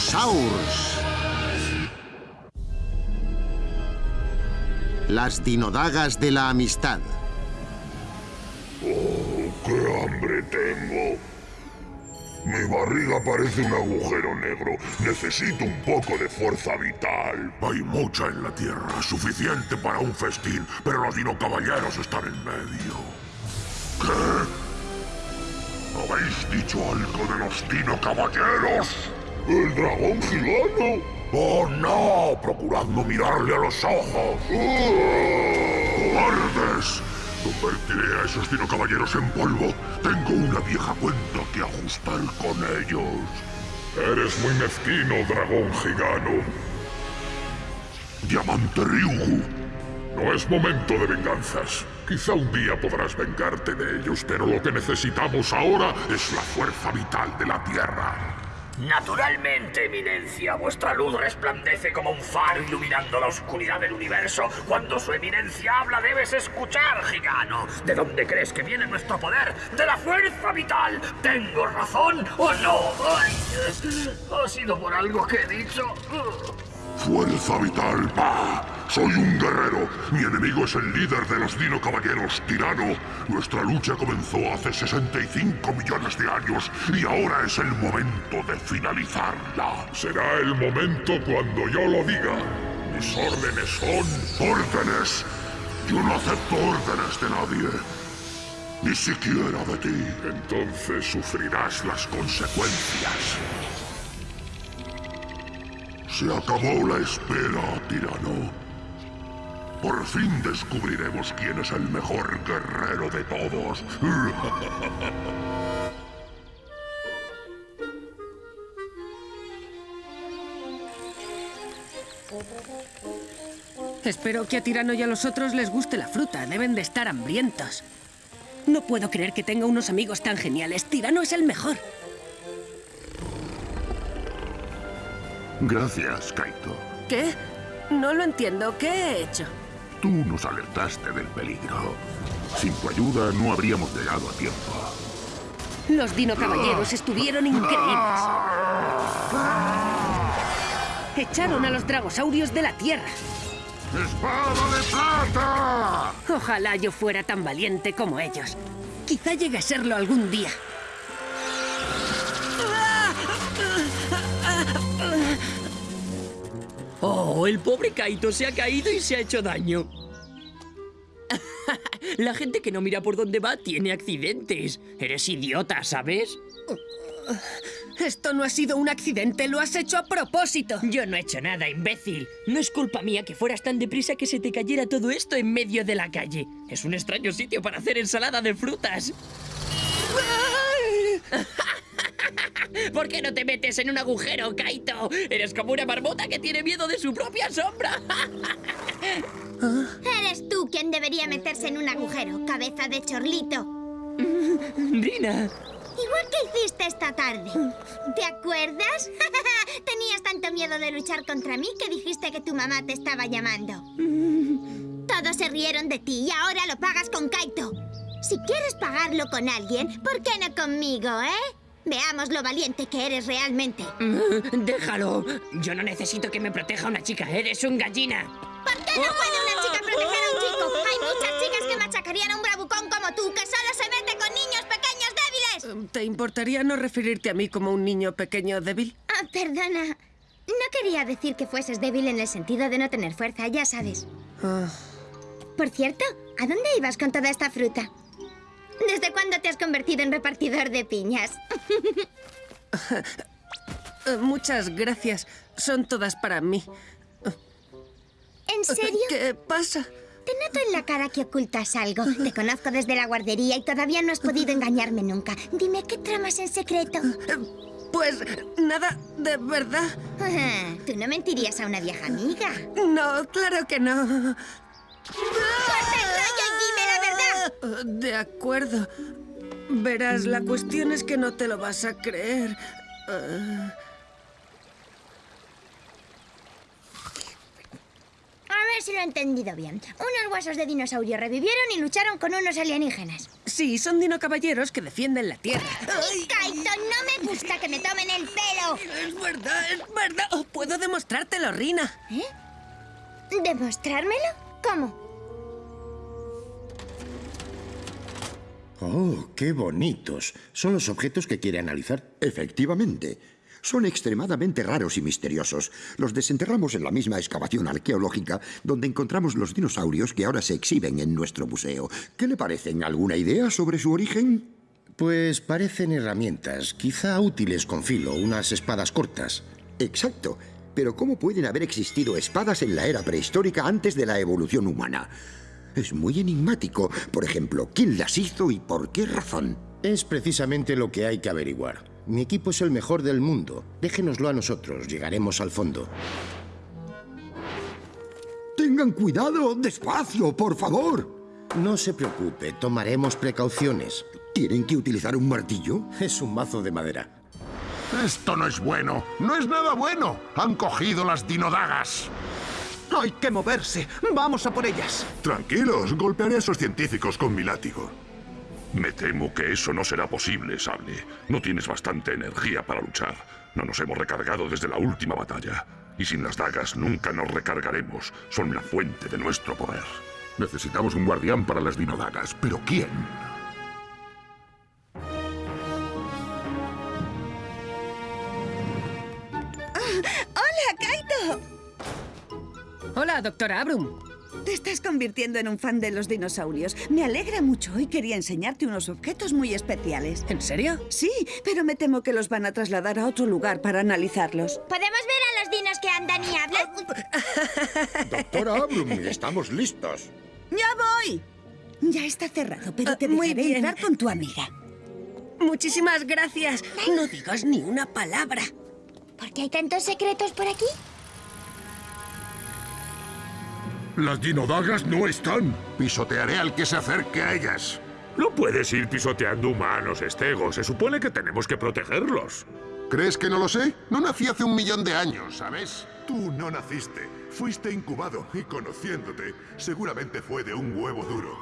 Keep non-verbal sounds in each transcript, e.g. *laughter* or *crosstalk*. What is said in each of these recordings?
Dinosaurs. Las dinodagas de la amistad. ¡Oh, qué hambre tengo! Mi barriga parece un agujero negro. Necesito un poco de fuerza vital. Hay mucha en la Tierra, suficiente para un festín, pero los dinocaballeros están en medio. ¿Qué? ¿Habéis dicho algo de los dinocaballeros? ¿El dragón gigano? ¡Oh, no! Procurad no mirarle a los ojos. ¡Cobardes! Convertiré a esos dinocaballeros en polvo. Tengo una vieja cuenta que ajustar con ellos. Eres muy mezquino, dragón gigano. Diamante Ryugu. No es momento de venganzas. Quizá un día podrás vengarte de ellos, pero lo que necesitamos ahora es la fuerza vital de la Tierra. Naturalmente, eminencia, vuestra luz resplandece como un faro iluminando la oscuridad del universo. Cuando su eminencia habla, debes escuchar, gigano. ¿De dónde crees que viene nuestro poder? ¡De la fuerza vital! ¿Tengo razón o no? ¿Ha sido por algo que he dicho? Fuerza vital, pa. Soy un guerrero. Mi enemigo es el líder de los Dino Caballeros, Tirano. Nuestra lucha comenzó hace 65 millones de años y ahora es el momento de finalizarla. Será el momento cuando yo lo diga. Mis órdenes son... ¡Órdenes! Yo no acepto órdenes de nadie. Ni siquiera de ti. Entonces sufrirás las consecuencias. Se acabó la espera, tirano. Por fin descubriremos quién es el mejor guerrero de todos. Espero que a Tirano y a los otros les guste la fruta. Deben de estar hambrientos. No puedo creer que tenga unos amigos tan geniales. Tirano es el mejor. Gracias, Kaito. ¿Qué? No lo entiendo. ¿Qué he hecho? Tú nos alertaste del peligro. Sin tu ayuda no habríamos llegado a tiempo. Los Dino Caballeros estuvieron increíbles. Echaron a los dragosaurios de la Tierra. ¡Espada de plata! Ojalá yo fuera tan valiente como ellos. Quizá llegue a serlo algún día. Oh, el pobre Kaito se ha caído y se ha hecho daño. *laughs* La gente que no mira por dónde va tiene accidentes. Eres idiota, ¿sabes? Esto no ha sido un accidente, lo has hecho a propósito. Yo no he hecho nada, imbécil. No es culpa mía que fueras tan deprisa que se te cayera todo esto en medio de la calle. Es un extraño sitio para hacer ensalada de frutas. ¿Por qué no te metes en un agujero, Kaito? Eres como una marmota que tiene miedo de su propia sombra. *laughs* Eres tú quien debería meterse en un agujero, cabeza de chorlito. *laughs* Rina. Igual que hiciste esta tarde. ¿Te acuerdas? *laughs* Tenías tanto miedo de luchar contra mí que dijiste que tu mamá te estaba llamando. Todos se rieron de ti y ahora lo pagas con Kaito. Si quieres pagarlo con alguien, ¿por qué no conmigo, eh? Veamos lo valiente que eres realmente. Déjalo. Yo no necesito que me proteja una chica. Eres un gallina. ¿Por qué no puede una chica proteger a un chico? Hay muchas chicas que machacarían a un bravucón como tú, que solo se mete con niños pequeños débiles. ¿Te importaría no referirte a mí como un niño pequeño débil? Ah, perdona. No quería decir que fueses débil en el sentido de no tener fuerza, ya sabes. Ah, Por cierto, ¿a dónde ibas con toda esta fruta? ¿Desde cuándo te has convertido en repartidor de piñas? *laughs* muchas gracias. Son todas para mí. ¿En serio? ¿Qué pasa? Te noto en la cara que ocultas algo. Te conozco desde la guardería y todavía no has podido engañarme nunca. Dime, ¿qué tramas en secreto? Pues nada, de verdad. Ah, Tú no mentirías a una vieja amiga. No, claro que no. ¡Corta el y dime De acuerdo. Verás, la cuestión es que no te lo vas a creer. Eh, A ver si lo he entendido bien. Unos huesos de dinosaurio revivieron y lucharon con unos alienígenas. sí, son dinocaballeros que defienden la Tierra. ¡Kaito, no me gusta que me tomen el pelo. Es verdad, es verdad. Oh, Puedo demostrártelo, Rina. ¿Eh? ¿Demostrármelo? ¿Cómo? Oh, qué bonitos. Son los objetos que quiere analizar. Efectivamente. Son extremadamente raros y misteriosos. Los desenterramos en la misma excavación arqueológica donde encontramos los dinosaurios que ahora se exhiben en nuestro museo. ¿Qué le parecen? ¿Alguna idea sobre su origen? Pues parecen herramientas, quizá útiles con filo, unas espadas cortas. Exacto. Pero ¿cómo pueden haber existido espadas en la era prehistórica antes de la evolución humana? Es muy enigmático. Por ejemplo, ¿quién las hizo y por qué razón? Es precisamente lo que hay que averiguar. Mi equipo es el mejor del mundo. Déjenoslo a nosotros, llegaremos al fondo. Tengan cuidado, despacio, por favor. No se preocupe, tomaremos precauciones. ¿Tienen que utilizar un martillo? Es un mazo de madera. Esto no es bueno. No es nada bueno. Han cogido las dinodagas. Hay que moverse. Vamos a por ellas. Tranquilos, golpearé a esos científicos con mi látigo. Me temo que eso no será posible, Sable. No tienes bastante energía para luchar. No nos hemos recargado desde la última batalla. Y sin las dagas nunca nos recargaremos. Son la fuente de nuestro poder. Necesitamos un guardián para las dinodagas. ¿Pero quién? Hola, doctora Abrum. Te estás convirtiendo en un fan de los dinosaurios. Me alegra mucho y quería enseñarte unos objetos muy especiales. ¿En serio? Sí, pero me temo que los van a trasladar a otro lugar para analizarlos. ¿Podemos ver a los dinos que andan y hablan? *laughs* Doctora Abrum, estamos listos. ¡Ya voy! Ya está cerrado, pero Ah, te muy dejaré bien. entrar con tu amiga. Muchísimas gracias. No digas ni una palabra. ¿Por qué hay tantos secretos por aquí? Las dinodagas no están. Pisotearé al que se acerque a ellas. No puedes ir pisoteando humanos, Estego. Se supone que tenemos que protegerlos. ¿Crees que no lo sé? No nací hace un millón de años, ¿sabes? Tú no naciste. Fuiste incubado y conociéndote, seguramente fue de un huevo duro.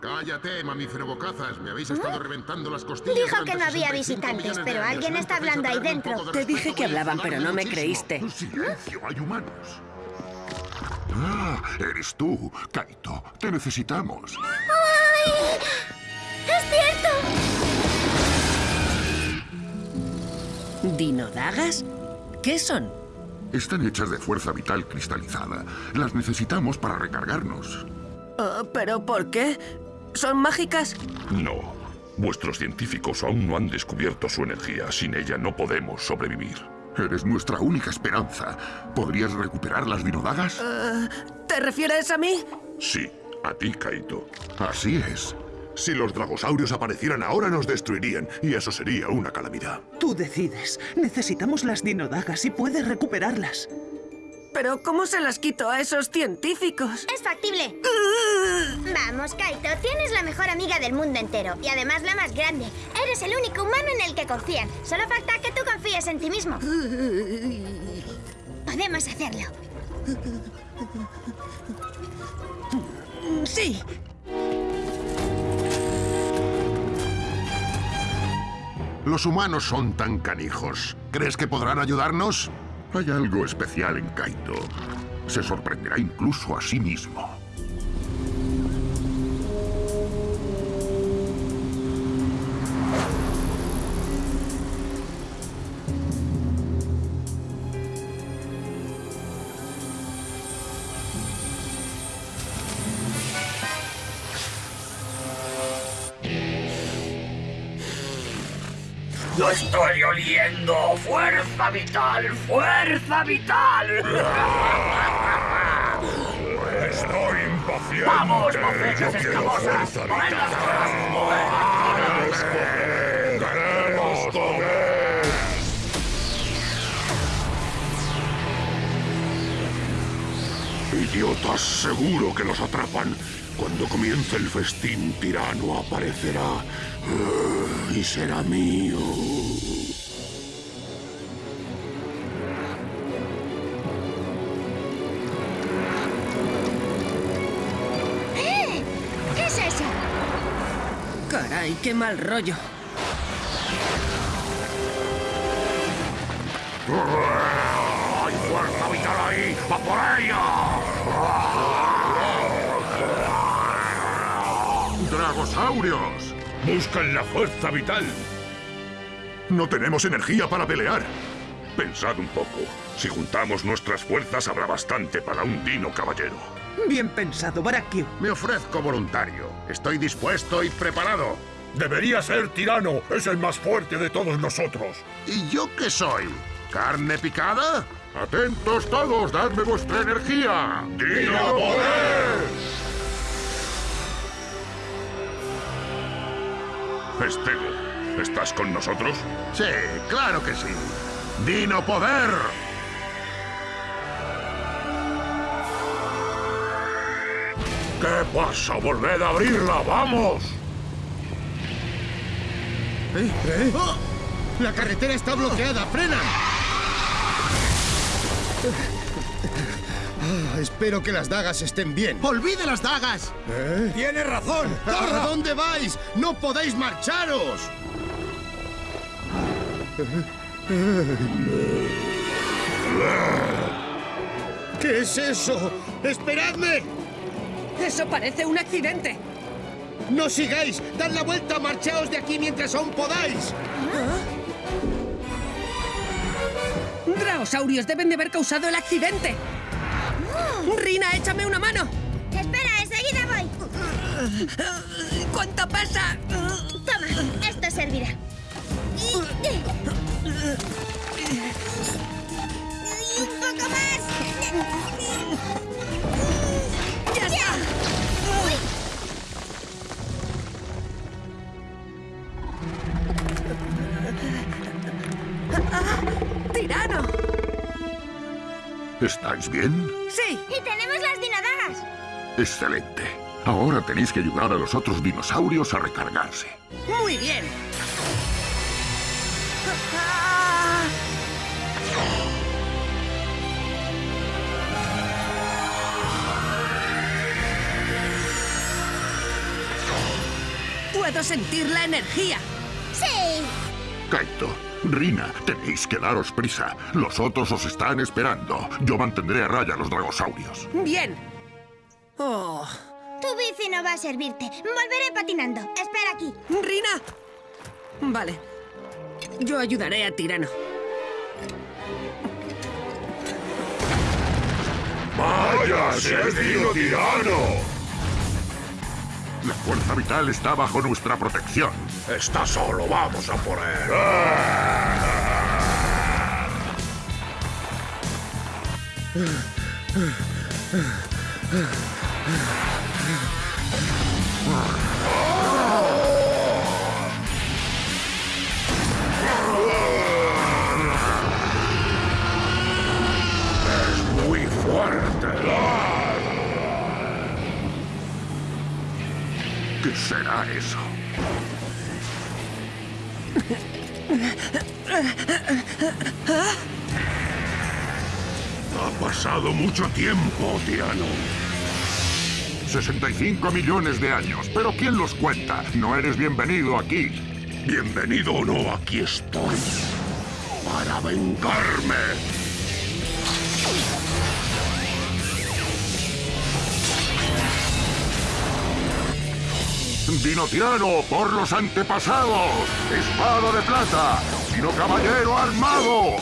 Cállate, mamífero bocazas. Me habéis estado reventando las costillas. Dijo que no había 65 visitantes, pero alguien ¿No está hablando ahí dentro. Te dije que hablaban, pero no me creíste. Silencio, hay humanos. Ah, eres tú, Kaito. Te necesitamos. ¡Ay! ¡Es cierto! ¿Dinodagas? ¿Qué son? Están hechas de fuerza vital cristalizada. Las necesitamos para recargarnos. Oh, ¿Pero por qué? ¿Son mágicas? No. Vuestros científicos aún no han descubierto su energía. Sin ella no podemos sobrevivir. Eres nuestra única esperanza. ¿Podrías recuperar las dinodagas? ¿Te refieres a mí? Sí, a ti, Kaito. Así es. Si los dragosaurios aparecieran ahora nos destruirían y eso sería una calamidad. Tú decides. Necesitamos las dinodagas y puedes recuperarlas. ¿Pero cómo se las quito a esos científicos? Es factible. Vamos, Kaito, tienes la mejor amiga del mundo entero y además la más grande. Eres el único humano en el que confían. Solo falta que tú confíes en ti mismo. Podemos hacerlo. Sí. Los humanos son tan canijos. ¿Crees que podrán ayudarnos? Hay algo especial en Kaito. Se sorprenderá incluso a sí mismo. Estoy oliendo! ¡Fuerza vital! ¡Fuerza vital! Estoy impaciente. ¡Vamos, mofetas escamosas! ¡Poned las Idiotas, seguro que los atrapan. Cuando comience el festín tirano aparecerá Ah, y será mío. ¡Eh! ¿Qué es eso? Caray, qué mal rollo. ¡Hay fuerza vital ahí! ¡Va por ella! ¡Dragosaurios! ¡Buscan la fuerza vital! No tenemos energía para pelear. Pensad un poco. Si juntamos nuestras fuerzas habrá bastante para un dino caballero. Bien pensado, Barakio. Me ofrezco voluntario. Estoy dispuesto y preparado. Debería ser tirano. Es el más fuerte de todos nosotros. ¿Y yo qué soy? ¿Carne picada? ¡Atentos todos! ¡Dadme vuestra energía! ¡Dino Poder! Estego, ¿estás con nosotros? Sí, claro que sí. ¡Dino Poder! ¿Qué pasa? ¡Volved a abrirla! ¡Vamos! ¿Eh? ¿Eh? ¡Oh! ¡La carretera está bloqueada! ¡Frena! Ah, espero que las dagas estén bien. ¡Olvide las dagas! ¿Eh? ¡Tiene razón! ¿A dónde vais? ¡No podéis marcharos! ¿Qué es eso? ¡Esperadme! Eso parece un accidente. ¡No sigáis! ¡Dad la vuelta! ¡Marchaos de aquí mientras aún podáis! Dragosaurios deben de haber causado el accidente. Rina, échame una mano. Espera, enseguida voy. ¿Cuánto pasa? Toma, esto servirá. Un poco más. ¿Estáis bien? Sí. Y tenemos las dinodagas. Excelente. Ahora tenéis que ayudar a los otros dinosaurios a recargarse. Muy bien. Puedo sentir la energía. Sí. Kaito, Rina, tenéis que daros prisa. Los otros os están esperando. Yo mantendré a raya a los dragosaurios. Bien. Oh. Tu bici no va a servirte. Volveré patinando. Espera aquí. Rina. Vale. Yo ayudaré a Tirano. ¡Vaya! ¡Si es Dino Tirano! La fuerza vital está bajo nuestra protección. Está solo, vamos a por él. *laughs* ¿Qué será eso? Ha pasado mucho tiempo, tirano. 65 millones de años. Pero ¿quién los cuenta? No eres bienvenido aquí. Bienvenido o no, aquí estoy. Para vengarme. Dino tirano por los antepasados. Espada de plata. Dino caballero armado.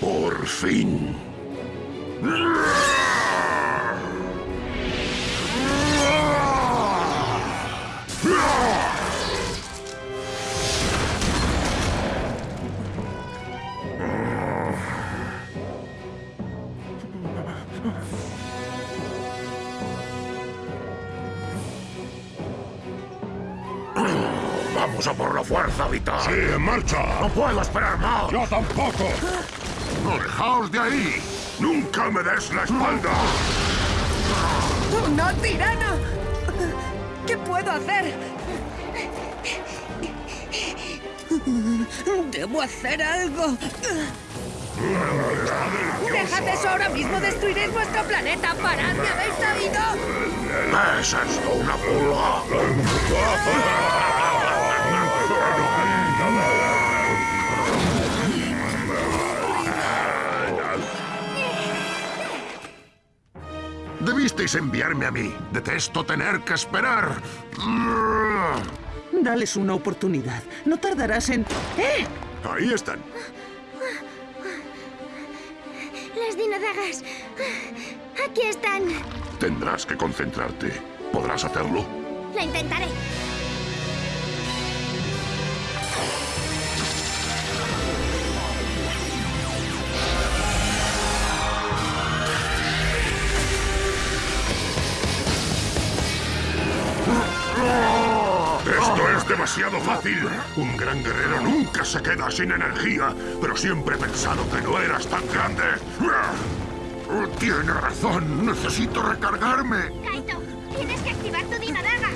Por fin. Vamos a por la fuerza vital. Sí, en marcha. No puedo esperar más. Yo tampoco. ¡Alejaos de ahí! Nunca me des la espalda. ¡No, tirano! ¿Qué puedo hacer? Debo hacer algo. Dejad eso ahora mismo. Destruiréis vuestro planeta. ¡Parad! ¿Me habéis oído? ¿Es esto una pulga? *laughs* Debisteis enviarme a mí. Detesto tener que esperar. Dales una oportunidad. No tardarás en... ¡Eh! Ahí están. Las dinodagas. Aquí están. Tendrás que concentrarte. ¿Podrás hacerlo? Lo intentaré. Es demasiado fácil. Un gran guerrero nunca se queda sin energía, pero siempre he pensado que no eras tan grande. Tiene razón, necesito recargarme. Kaito, tienes que activar tu dinodaga.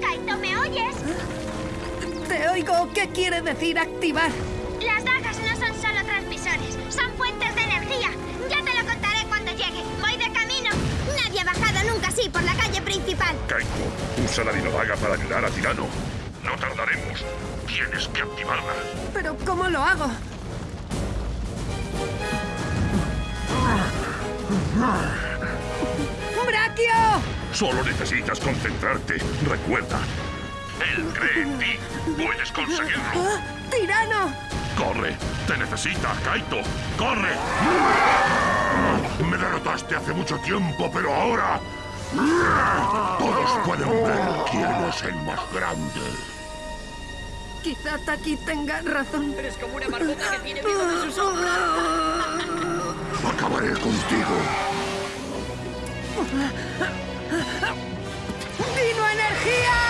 Kaito, ¿me oyes? Te oigo. ¿Qué quiere decir activar? Las dagas no son solo transmisores, son fuentes de energía. Ya te lo contaré cuando llegue. Voy de camino. Nadie ha bajado nunca así por la calle principal. Kaito, usa la dinodaga para ayudar a Tirano. No tardaremos. Tienes que activarla. ¿Pero cómo lo hago? ¡Brachio! Solo necesitas concentrarte. Recuerda, él cree en ti. Puedes conseguirlo. ¡Ah! ¡Tirano! ¡Corre! ¡Te necesita, Kaito! ¡Corre! Me derrotaste hace mucho tiempo, pero ahora... Todos pueden ver quién es el más grande. Quizá Taki tenga razón. Eres como una marmota que tiene miedo de su sombra. *laughs* Acabaré contigo. ¡Dino energía!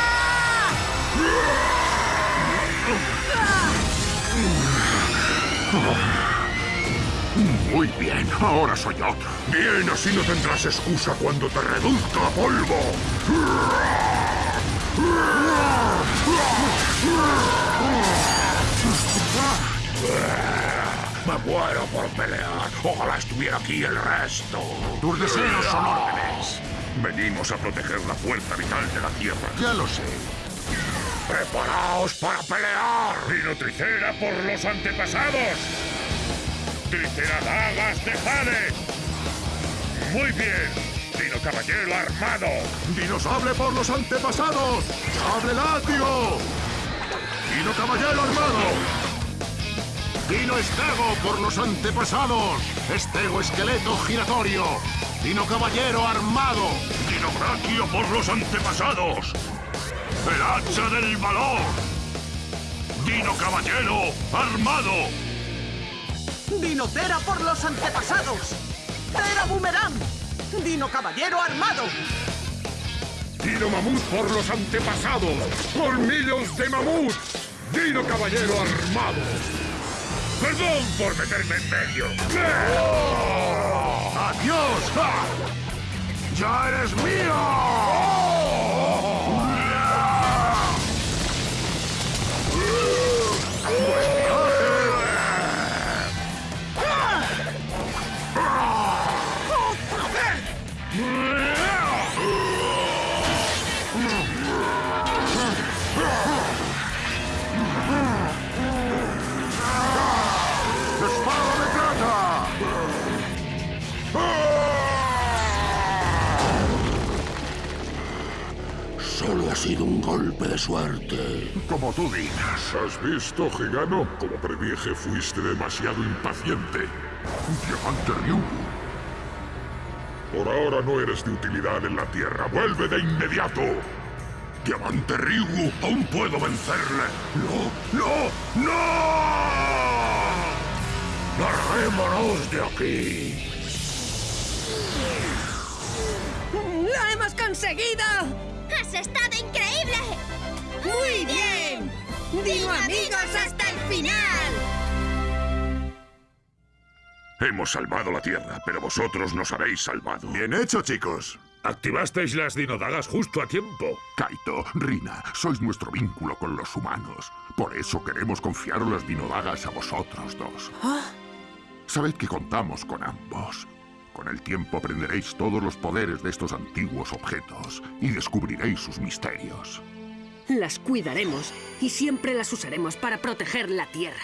Muy bien, ahora soy yo. Bien, así no tendrás excusa cuando te reduzca a polvo. Me muero por pelear. Ojalá estuviera aquí el resto. Tus deseos son órdenes. Venimos a proteger la fuerza vital de la Tierra. Ya lo sé. ¡Preparaos para pelear! ¡Dinotricera por los antepasados! ¡Triceradagas de Jade! ¡Muy bien! ¡Dino Caballero armado! ¡Dinosable por los antepasados! ¡Sable látigo! ¡Dino Caballero armado! ¡Dino Estego por los antepasados! ¡Estego esqueleto giratorio! ¡Dino Caballero armado! ¡Dino Brachio por los antepasados! ¡El hacha del valor! ¡Dino Caballero armado! ¡Dinotera por los antepasados! ¡Tera Boomerang! ¡Dino Caballero armado! ¡Dino Mamut por los antepasados! ¡Colmillos de mamut! ¡Dino Caballero armado! ¡Perdón por meterme en medio! ¡Adiós! ¡Ja! ¡Ya eres mío! Ha sido un golpe de suerte. Como tú digas. ¿Has visto, Gigano? Como predije, fuiste demasiado impaciente. Diamante Ryu. Por ahora no eres de utilidad en la Tierra. ¡Vuelve de inmediato! Diamante Ryu, aún puedo vencerle. ¡No! ¡No! ¡No! ¡Larguémonos de aquí! ¡Lo hemos conseguido! ¡Has estado increíble! ¡Muy bien! ¡Dino amigos hasta el final! Hemos salvado la Tierra, pero vosotros nos habéis salvado. Bien hecho, chicos. Activasteis las dinodagas justo a tiempo. Kaito, Rina, sois nuestro vínculo con los humanos. Por eso queremos confiaros las dinodagas a vosotros dos. Sabed que contamos con ambos. Con el tiempo aprenderéis todos los poderes de estos antiguos objetos y descubriréis sus misterios. Las cuidaremos y siempre las usaremos para proteger la Tierra.